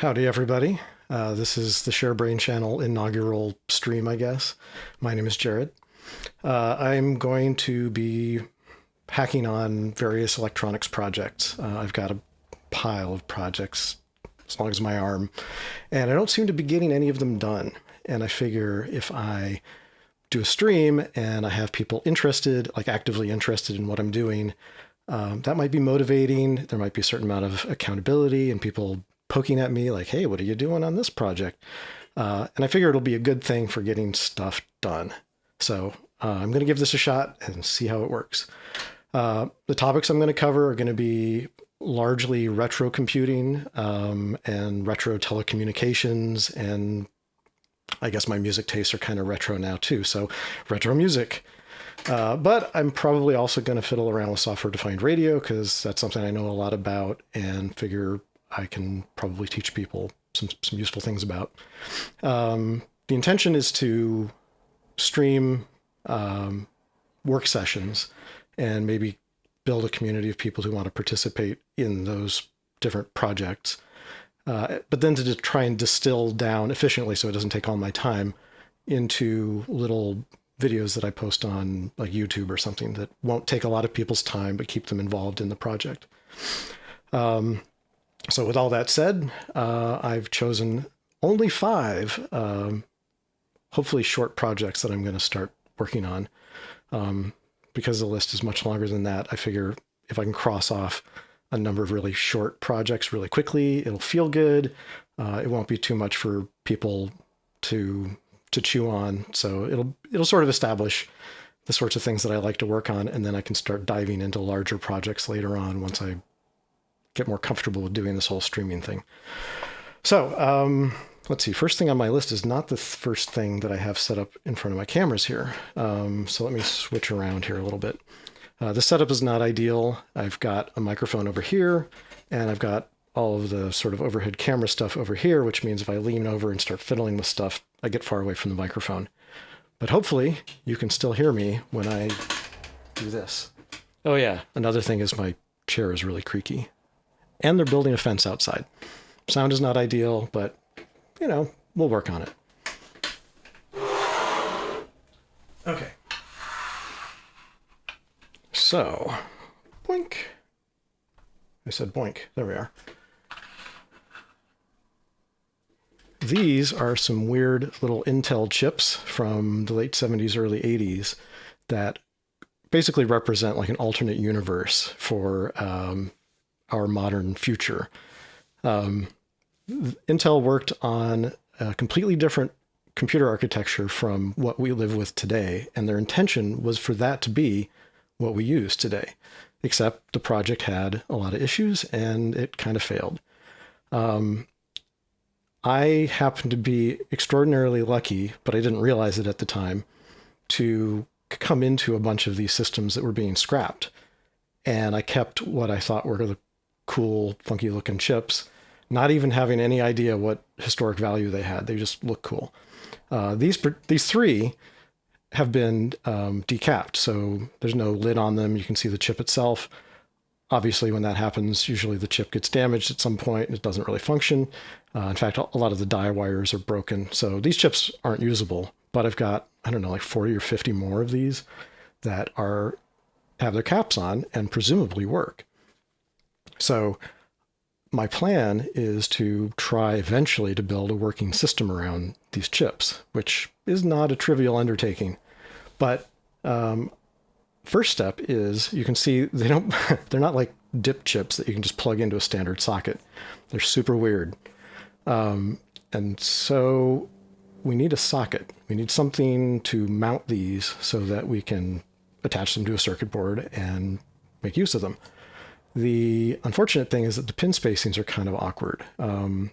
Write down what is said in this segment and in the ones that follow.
Howdy, everybody. Uh, this is the ShareBrained channel inaugural stream, I guess. My name is Jared. Uh, I'm going to be hacking on various electronics projects. Uh, I've got a pile of projects as long as my arm, and I don't seem to be getting any of them done. And I figure if I do a stream and I have people interested, like actively interested in what I'm doing, um, that might be motivating. There might be a certain amount of accountability and people poking at me like, hey, what are you doing on this project? Uh, and I figure it'll be a good thing for getting stuff done. So uh, I'm going to give this a shot and see how it works. Uh, the topics I'm going to cover are going to be largely retro computing um, and retro telecommunications. And I guess my music tastes are kind of retro now too. So retro music. Uh, but I'm probably also going to fiddle around with software defined radio because that's something I know a lot about and figure I can probably teach people some, some useful things about. Um, the intention is to stream um, work sessions and maybe build a community of people who want to participate in those different projects. Uh, but then to try and distill down efficiently so it doesn't take all my time into little videos that I post on like YouTube or something that won't take a lot of people's time but keep them involved in the project. Um, so with all that said, uh, I've chosen only five, um, hopefully short projects that I'm going to start working on. Um, because the list is much longer than that, I figure if I can cross off a number of really short projects really quickly, it'll feel good. Uh, it won't be too much for people to to chew on. So it'll it'll sort of establish the sorts of things that I like to work on, and then I can start diving into larger projects later on once I get more comfortable with doing this whole streaming thing. So um, let's see. First thing on my list is not the first thing that I have set up in front of my cameras here. Um, so let me switch around here a little bit. Uh, the setup is not ideal. I've got a microphone over here, and I've got all of the sort of overhead camera stuff over here, which means if I lean over and start fiddling with stuff, I get far away from the microphone. But hopefully you can still hear me when I do this. Oh yeah, another thing is my chair is really creaky and they're building a fence outside. Sound is not ideal, but you know, we'll work on it. Okay. So, boink. I said boink. There we are. These are some weird little Intel chips from the late 70s, early 80s that basically represent like an alternate universe for um, our modern future. Um, Intel worked on a completely different computer architecture from what we live with today, and their intention was for that to be what we use today, except the project had a lot of issues and it kind of failed. Um, I happened to be extraordinarily lucky, but I didn't realize it at the time, to come into a bunch of these systems that were being scrapped. And I kept what I thought were the cool, funky looking chips, not even having any idea what historic value they had. They just look cool. Uh, these these three have been um, decapped, so there's no lid on them. You can see the chip itself. Obviously, when that happens, usually the chip gets damaged at some point and it doesn't really function. Uh, in fact, a lot of the die wires are broken. So these chips aren't usable, but I've got, I don't know, like 40 or 50 more of these that are have their caps on and presumably work. So my plan is to try eventually to build a working system around these chips, which is not a trivial undertaking. But um, first step is you can see they don't they're not like dip chips that you can just plug into a standard socket. They're super weird. Um, and so we need a socket. We need something to mount these so that we can attach them to a circuit board and make use of them. The unfortunate thing is that the pin spacings are kind of awkward. Um,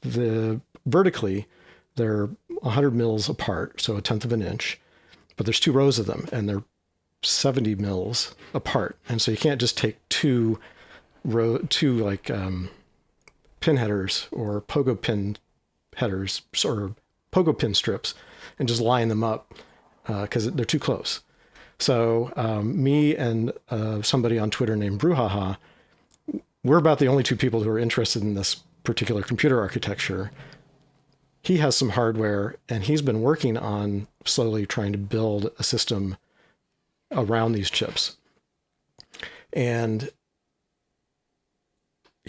the vertically, they're 100 mils apart, so a tenth of an inch, but there's two rows of them, and they're 70 mils apart, and so you can't just take two row two like um, pin headers or pogo pin headers or pogo pin strips and just line them up because uh, they're too close. So um, me and uh, somebody on Twitter named Brouhaha, we're about the only two people who are interested in this particular computer architecture. He has some hardware, and he's been working on slowly trying to build a system around these chips. And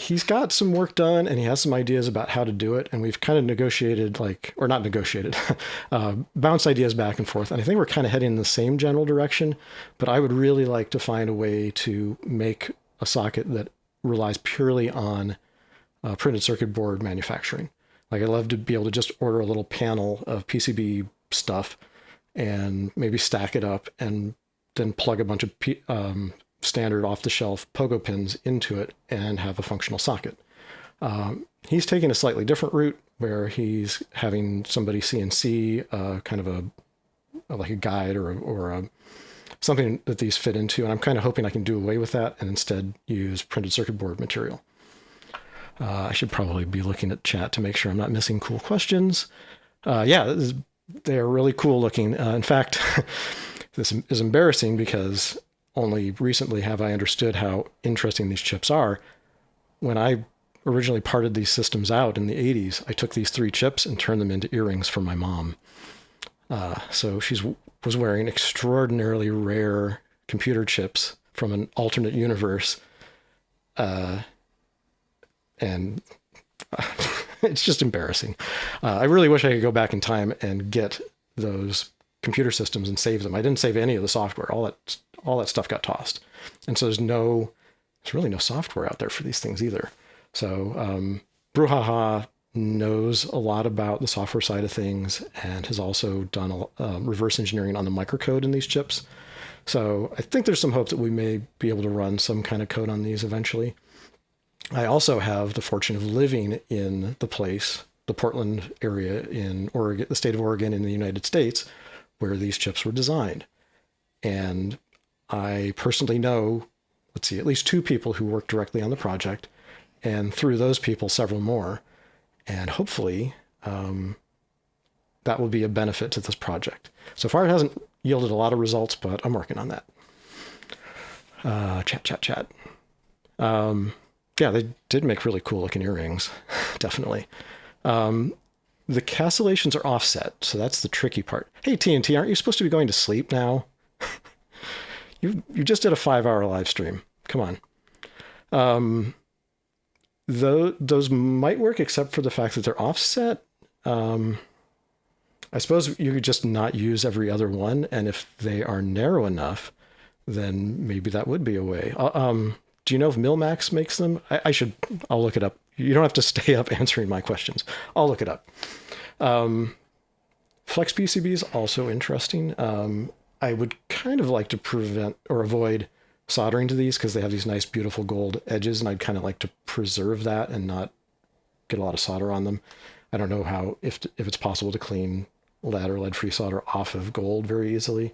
he's got some work done and he has some ideas about how to do it. And we've kind of negotiated, like, or not negotiated, uh, ideas back and forth. And I think we're kind of heading in the same general direction. But I would really like to find a way to make a socket that relies purely on uh, printed circuit board manufacturing. Like, I'd love to be able to just order a little panel of PCB stuff and maybe stack it up and then plug a bunch of um, standard off-the-shelf pogo pins into it and have a functional socket. Um, he's taking a slightly different route where he's having somebody CNC uh, kind of a like a guide or a, or a, something that these fit into, and I'm kind of hoping I can do away with that and instead use printed circuit board material. Uh, I should probably be looking at chat to make sure I'm not missing cool questions. Uh, yeah, they're really cool looking. Uh, in fact, this is embarrassing because only recently have I understood how interesting these chips are. When I originally parted these systems out in the 80s, I took these three chips and turned them into earrings for my mom. Uh, so she was wearing extraordinarily rare computer chips from an alternate universe. Uh, and it's just embarrassing. Uh, I really wish I could go back in time and get those computer systems and save them. I didn't save any of the software. All that all that stuff got tossed. And so there's no, there's really no software out there for these things either. So um, Brouhaha knows a lot about the software side of things and has also done a, uh, reverse engineering on the microcode in these chips. So I think there's some hope that we may be able to run some kind of code on these eventually. I also have the fortune of living in the place, the Portland area in Oregon, the state of Oregon in the United States, where these chips were designed. And I personally know, let's see, at least two people who work directly on the project, and through those people, several more. And hopefully, um, that will be a benefit to this project. So far, it hasn't yielded a lot of results, but I'm working on that. Uh, chat, chat, chat. Um, yeah, they did make really cool looking earrings, definitely. Um, the castellations are offset, so that's the tricky part. Hey, TNT, aren't you supposed to be going to sleep now? You you just did a five hour live stream. Come on. Um, though those might work, except for the fact that they're offset. Um, I suppose you could just not use every other one, and if they are narrow enough, then maybe that would be a way. Uh, um, do you know if Mill-Max makes them? I, I, should. I'll look it up. You don't have to stay up answering my questions. I'll look it up. Um, Flex PCB is also interesting. Um, I would kind of like to prevent or avoid soldering to these because they have these nice, beautiful gold edges, and I'd kind of like to preserve that and not get a lot of solder on them. I don't know how if if it's possible to clean lead or lead-free solder off of gold very easily,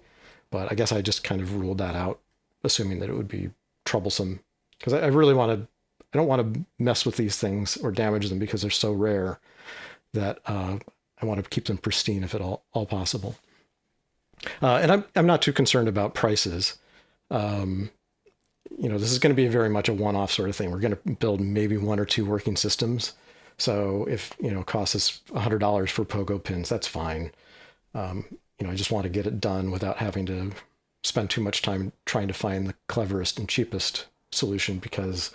but I guess I just kind of ruled that out, assuming that it would be troublesome because I, I really want to. I don't want to mess with these things or damage them because they're so rare that uh, I want to keep them pristine if at all all possible. Uh, and I'm, I'm not too concerned about prices. Um, you know, this is going to be very much a one-off sort of thing. We're going to build maybe one or two working systems. So if, you know, costs us $100 for pogo pins, that's fine. Um, you know, I just want to get it done without having to spend too much time trying to find the cleverest and cheapest solution because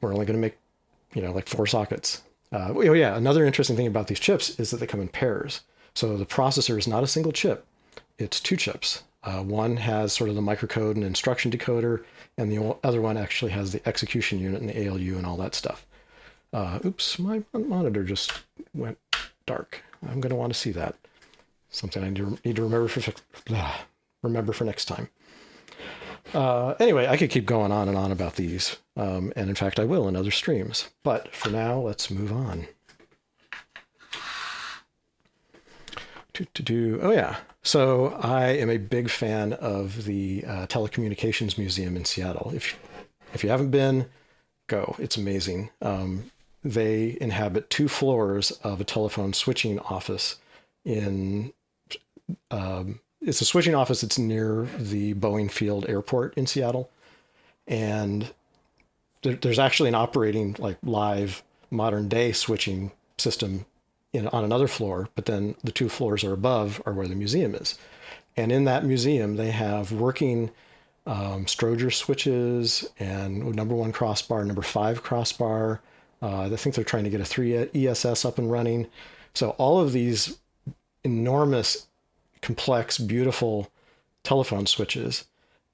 we're only going to make, you know, like four sockets. Uh, oh yeah, another interesting thing about these chips is that they come in pairs. So the processor is not a single chip, it's two chips. Uh, one has sort of the microcode and instruction decoder, and the other one actually has the execution unit and the ALU and all that stuff. Uh, oops, my monitor just went dark. I'm going to want to see that. Something I need to remember for remember for next time. Uh, anyway, I could keep going on and on about these, um, and in fact, I will in other streams. But for now, let's move on. To do. Oh yeah. So I am a big fan of the uh, Telecommunications Museum in Seattle. If if you haven't been, go. It's amazing. Um, they inhabit two floors of a telephone switching office in. Um, it's a switching office that's near the Boeing Field Airport in Seattle, and there, there's actually an operating like live modern day switching system in, on another floor, but then the two floors are above are where the museum is. And in that museum, they have working um, Strowger switches and number one crossbar, number five crossbar. Uh, I think they're trying to get a 3 ESS up and running. So all of these enormous, complex, beautiful telephone switches.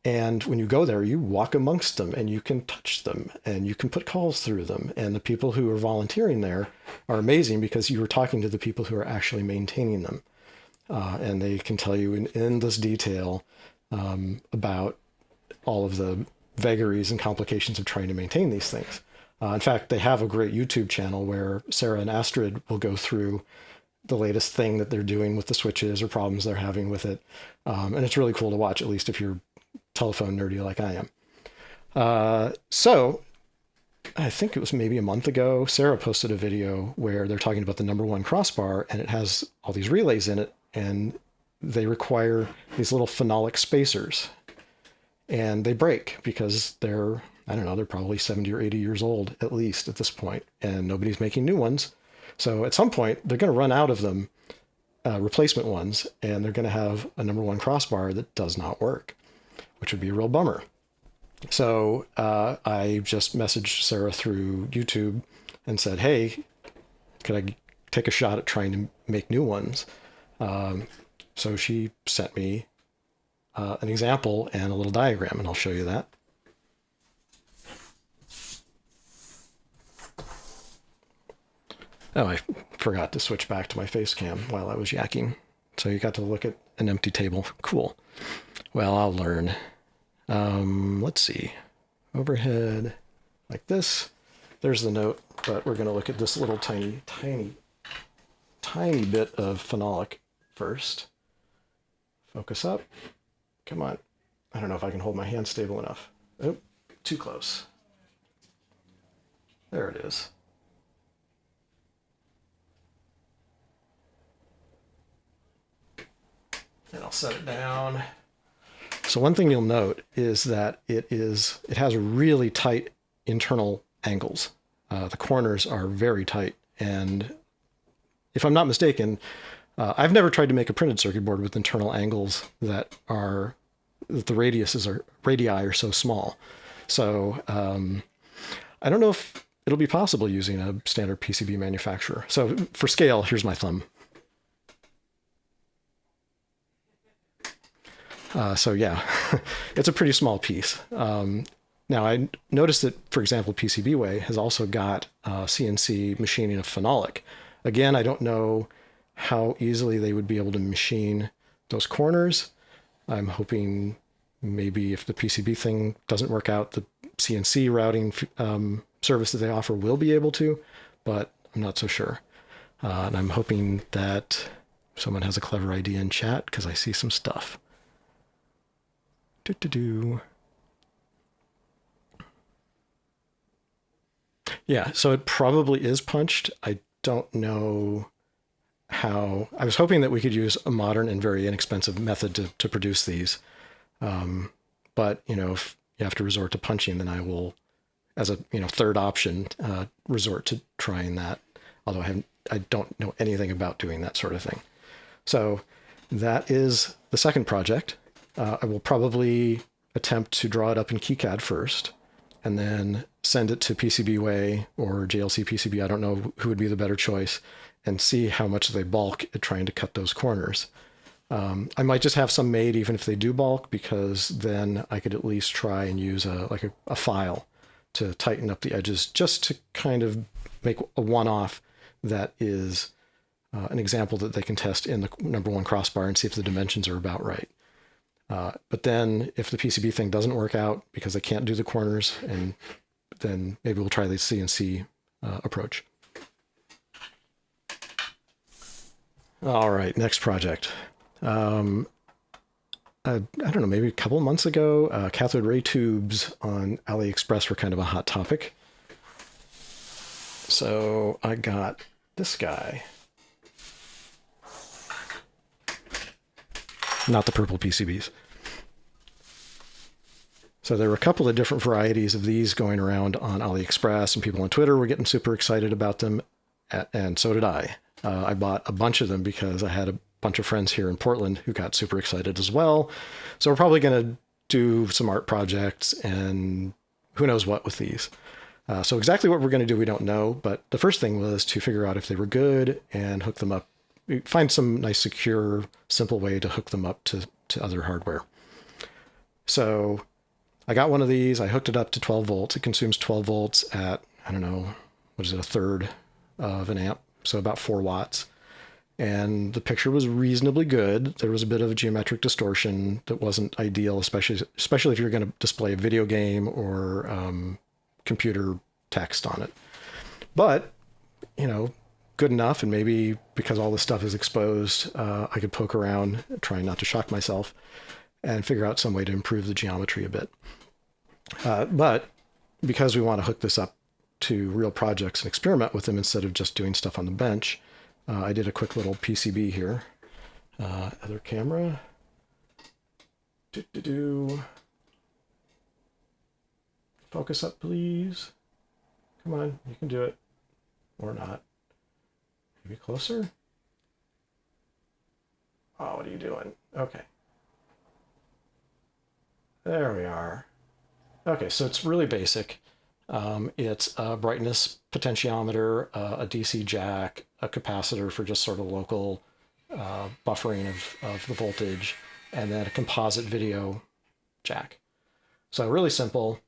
And when you go there, you walk amongst them and you can touch them and you can put calls through them. And the people who are volunteering there are amazing because you are talking to the people who are actually maintaining them. Uh, and they can tell you in endless detail um, about all of the vagaries and complications of trying to maintain these things. Uh, in fact, they have a great YouTube channel where Sarah and Astrid will go through the latest thing that they're doing with the switches or problems they're having with it. Um, and it's really cool to watch, at least if you're telephone nerdy like I am. Uh, so I think it was maybe a month ago, Sarah posted a video where they're talking about the number one crossbar and it has all these relays in it and they require these little phenolic spacers. And they break because they're I don't know they're probably 70 or 80 years old at least at this point and nobody's making new ones. So at some point they're going to run out of them uh, replacement ones and they're going to have a number one crossbar that does not work which would be a real bummer so uh, I just messaged Sarah through YouTube and said hey could I take a shot at trying to make new ones um, so she sent me uh, an example and a little diagram, and I'll show you that. Oh, I forgot to switch back to my face cam while I was yakking. So you got to look at an empty table. Cool. Well, I'll learn. Um, let's see. Overhead like this. There's the note, but we're going to look at this little tiny, tiny, tiny bit of phenolic first. Focus up. Come on. I don't know if I can hold my hand stable enough. Oh, too close. There it is. And I'll set it down. So one thing you'll note is that it is it has really tight internal angles. Uh, the corners are very tight, and if I'm not mistaken, uh, I've never tried to make a printed circuit board with internal angles that are that the radiuses are radii are so small. So um, I don't know if it'll be possible using a standard PCB manufacturer. So for scale, here's my thumb. Uh, so yeah, it's a pretty small piece. Um, now I noticed that, for example, PCBWay has also got uh, CNC machining of phenolic. Again, I don't know how easily they would be able to machine those corners. I'm hoping maybe if the PCB thing doesn't work out, the CNC routing um, service that they offer will be able to, but I'm not so sure. Uh, and I'm hoping that someone has a clever idea in chat because I see some stuff. Do do do. Yeah, so it probably is punched. I don't know how I was hoping that we could use a modern and very inexpensive method to, to produce these. Um, but you know, if you have to resort to punching, then I will, as a you know third option, uh, resort to trying that. Although I haven't, I don't know anything about doing that sort of thing. So that is the second project. Uh, I will probably attempt to draw it up in KiCad first, and then send it to PCBWay or JLC PCB. I don't know who would be the better choice and see how much they bulk at trying to cut those corners. Um, I might just have some made even if they do bulk because then I could at least try and use a like a, a file to tighten up the edges just to kind of make a one-off that is uh, an example that they can test in the number one crossbar and see if the dimensions are about right. Uh, but then if the PCB thing doesn't work out because I can't do the corners, and then maybe we'll try the CNC uh, approach. All right, next project. Um, I, I don't know, maybe a couple months ago, uh, cathode ray tubes on AliExpress were kind of a hot topic. So I got this guy. Not the purple PCBs. So there were a couple of different varieties of these going around on AliExpress, and people on Twitter were getting super excited about them, and so did I. Uh, I bought a bunch of them because I had a bunch of friends here in Portland who got super excited as well. So we're probably going to do some art projects and who knows what with these. Uh, so exactly what we're going to do, we don't know. But the first thing was to figure out if they were good and hook them up. Find some nice, secure, simple way to hook them up to, to other hardware. So I got one of these. I hooked it up to 12 volts. It consumes 12 volts at, I don't know, what is it, a third of an amp. So about four watts. And the picture was reasonably good. There was a bit of a geometric distortion that wasn't ideal, especially especially if you're going to display a video game or um, computer text on it. But, you know, good enough. And maybe because all this stuff is exposed, uh, I could poke around, trying not to shock myself, and figure out some way to improve the geometry a bit. Uh, but because we want to hook this up to real projects and experiment with them instead of just doing stuff on the bench, uh, I did a quick little PCB here. Uh, other camera. Do, do, do. Focus up, please. Come on, you can do it. Or not. Maybe closer? Oh, what are you doing? Okay. There we are. Okay, so it's really basic. Um, it's a brightness potentiometer, uh, a DC jack, a capacitor for just sort of local uh, buffering of, of the voltage, and then a composite video jack. So really simple,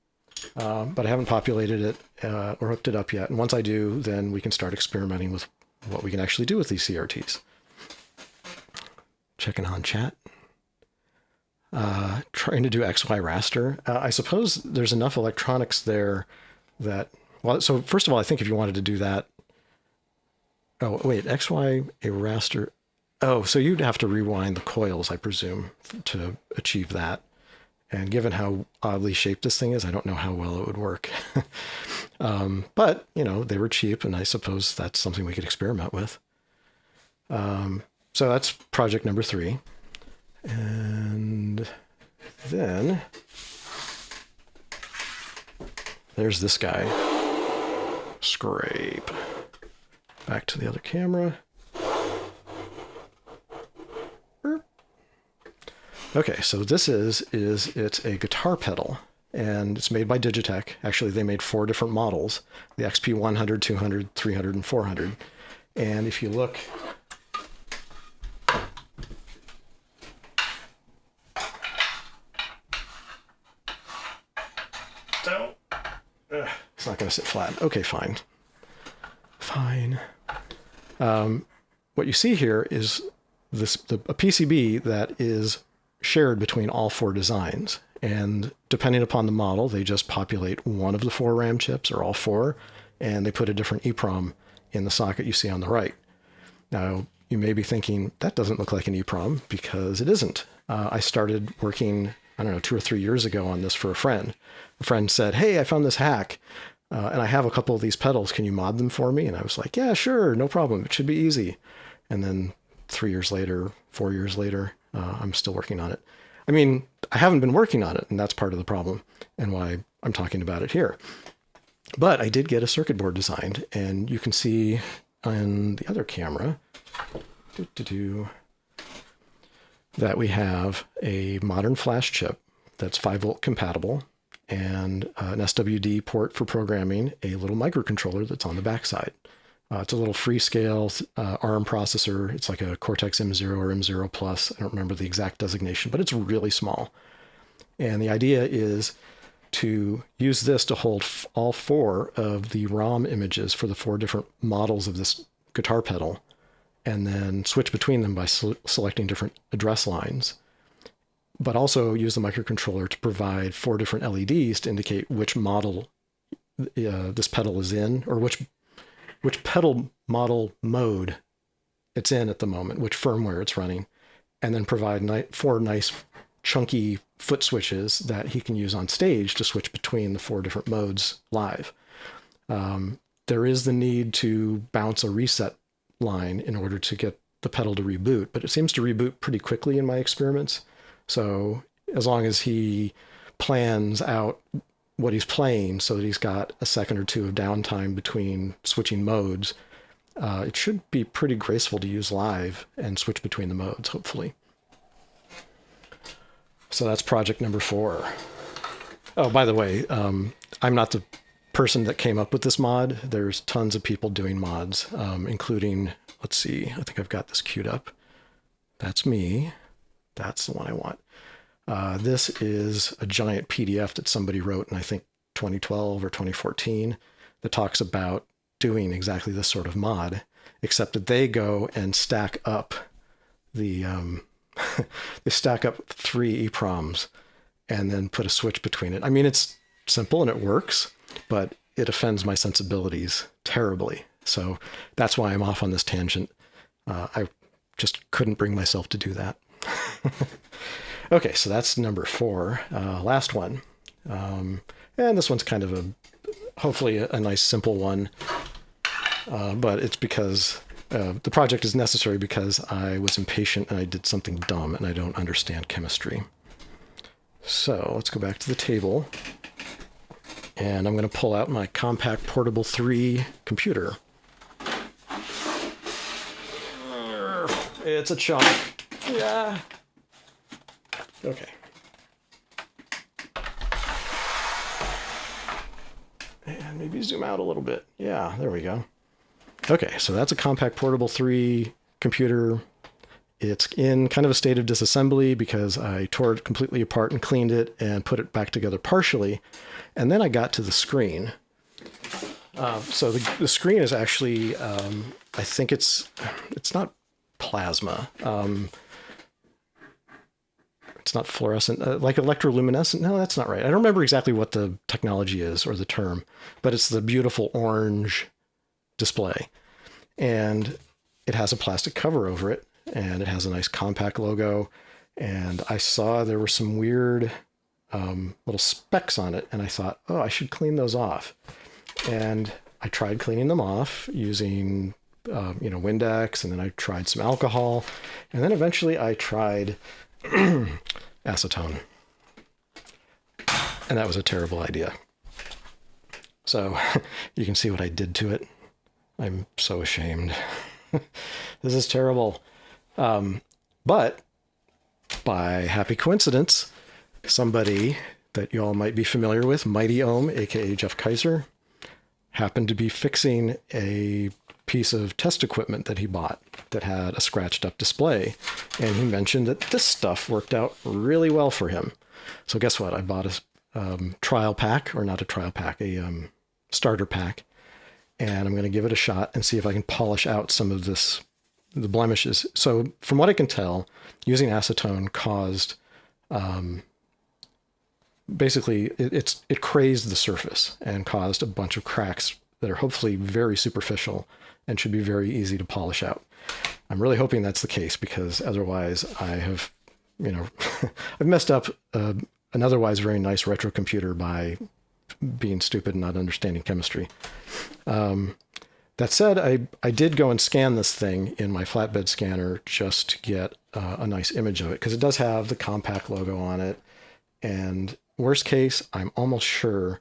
um, but I haven't populated it uh, or hooked it up yet. And once I do, then we can start experimenting with what we can actually do with these CRTs. Checking on chat. Uh, trying to do XY raster. Uh, I suppose there's enough electronics there that, well, so first of all, I think if you wanted to do that, oh, wait, XY, a raster. Oh, so you'd have to rewind the coils, I presume, to achieve that. And given how oddly shaped this thing is, I don't know how well it would work. um, but, you know, they were cheap, and I suppose that's something we could experiment with. Um, so that's project number three. And then there's this guy. Scrape. Back to the other camera. Okay, so this is is it's a guitar pedal and it's made by Digitech. Actually, they made four different models, the XP 100, 200, 300, and 400. And if you look It's not going to sit flat. Okay, fine. Fine. Um, what you see here is this the, a PCB that is shared between all four designs. And depending upon the model, they just populate one of the four RAM chips or all four, and they put a different EEPROM in the socket you see on the right. Now, you may be thinking, that doesn't look like an EEPROM because it isn't. Uh, I started working, I don't know, two or three years ago on this for a friend. A friend said, hey, I found this hack. Uh, and I have a couple of these pedals. Can you mod them for me? And I was like, yeah, sure, no problem. It should be easy. And then three years later, four years later, uh, I'm still working on it. I mean, I haven't been working on it, and that's part of the problem and why I'm talking about it here. But I did get a circuit board designed, and you can see on the other camera doo -doo -doo, that we have a modern flash chip that's 5 volt compatible and uh, an SWD port for programming, a little microcontroller that's on the backside. Uh, it's a little Freescale uh, ARM processor. It's like a Cortex M0 or M0 Plus. I don't remember the exact designation, but it's really small. And the idea is to use this to hold all four of the ROM images for the four different models of this guitar pedal, and then switch between them by selecting different address lines but also use the microcontroller to provide four different LEDs to indicate which model uh, this pedal is in, or which which pedal model mode it's in at the moment, which firmware it's running, and then provide ni four nice chunky foot switches that he can use on stage to switch between the four different modes live. Um, there is the need to bounce a reset line in order to get the pedal to reboot, but it seems to reboot pretty quickly in my experiments. So as long as he plans out what he's playing so that he's got a second or two of downtime between switching modes, uh, it should be pretty graceful to use live and switch between the modes, hopefully. So that's project number four. Oh, by the way, um, I'm not the person that came up with this mod. There's tons of people doing mods, um, including, let's see, I think I've got this queued up. That's me. That's the one I want. Uh, this is a giant PDF that somebody wrote in, I think, 2012 or 2014 that talks about doing exactly this sort of mod, except that they go and stack up the, um, they stack up three EPROMs and then put a switch between it. I mean, it's simple and it works, but it offends my sensibilities terribly. So that's why I'm off on this tangent. Uh, I just couldn't bring myself to do that. okay, so that's number four. Uh, last one. Um, and this one's kind of a, hopefully a, a nice simple one. Uh, but it's because uh, the project is necessary because I was impatient and I did something dumb and I don't understand chemistry. So let's go back to the table. And I'm going to pull out my Compaq Portable 3 computer. It's a chunk. Yeah. Okay. And maybe zoom out a little bit. Yeah, there we go. Okay, so that's a Compaq Portable 3 computer. It's in kind of a state of disassembly because I tore it completely apart and cleaned it and put it back together partially. And then I got to the screen. Uh, so the, the screen is actually, um, I think it's, it's not plasma. Um, it's not fluorescent, uh, like electroluminescent. No, that's not right. I don't remember exactly what the technology is or the term, but it's the beautiful orange display. And it has a plastic cover over it, and it has a nice Compaq logo. And I saw there were some weird um, little specks on it, and I thought, oh, I should clean those off. And I tried cleaning them off using uh, you know, Windex, and then I tried some alcohol, and then eventually I tried acetone. And that was a terrible idea. So you can see what I did to it. I'm so ashamed. this is terrible. Um, but by happy coincidence, somebody that you all might be familiar with, Mighty Ohm, aka Jeff Keyzer, happened to be fixing a piece of test equipment that he bought that had a scratched up display. And he mentioned that this stuff worked out really well for him. So guess what? I bought a um, trial pack, or not a trial pack, a um, starter pack. And I'm going to give it a shot and see if I can polish out some of this, the blemishes. So from what I can tell, using acetone caused, um, basically, it, it's it crazed the surface and caused a bunch of cracks that are hopefully very superficial and should be very easy to polish out. I'm really hoping that's the case because otherwise I have, you know, I've messed up uh, an otherwise very nice retro computer by being stupid and not understanding chemistry. Um, that said, I, I did go and scan this thing in my flatbed scanner just to get uh, a nice image of it because it does have the Compaq logo on it. And worst case, I'm almost sure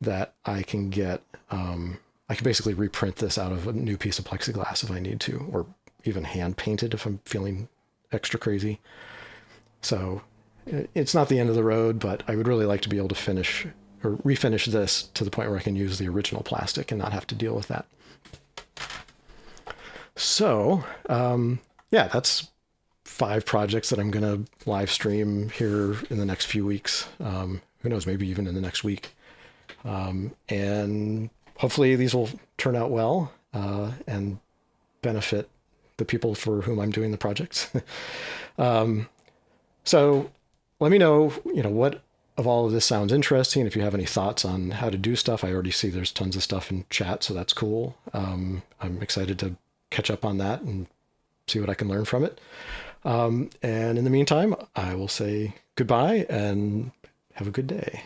that I can get um, I can basically reprint this out of a new piece of plexiglass if I need to, or even hand painted if I'm feeling extra crazy. So it's not the end of the road, but I would really like to be able to finish or refinish this to the point where I can use the original plastic and not have to deal with that. So, um, yeah, that's five projects that I'm going to live stream here in the next few weeks. Um, who knows, maybe even in the next week. Um, and hopefully these will turn out well uh, and benefit the people for whom I'm doing the projects. um, so let me know, you know, what of all of this sounds interesting. If you have any thoughts on how to do stuff, I already see there's tons of stuff in chat, so that's cool. Um, I'm excited to catch up on that and see what I can learn from it. Um, and in the meantime, I will say goodbye and have a good day.